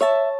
you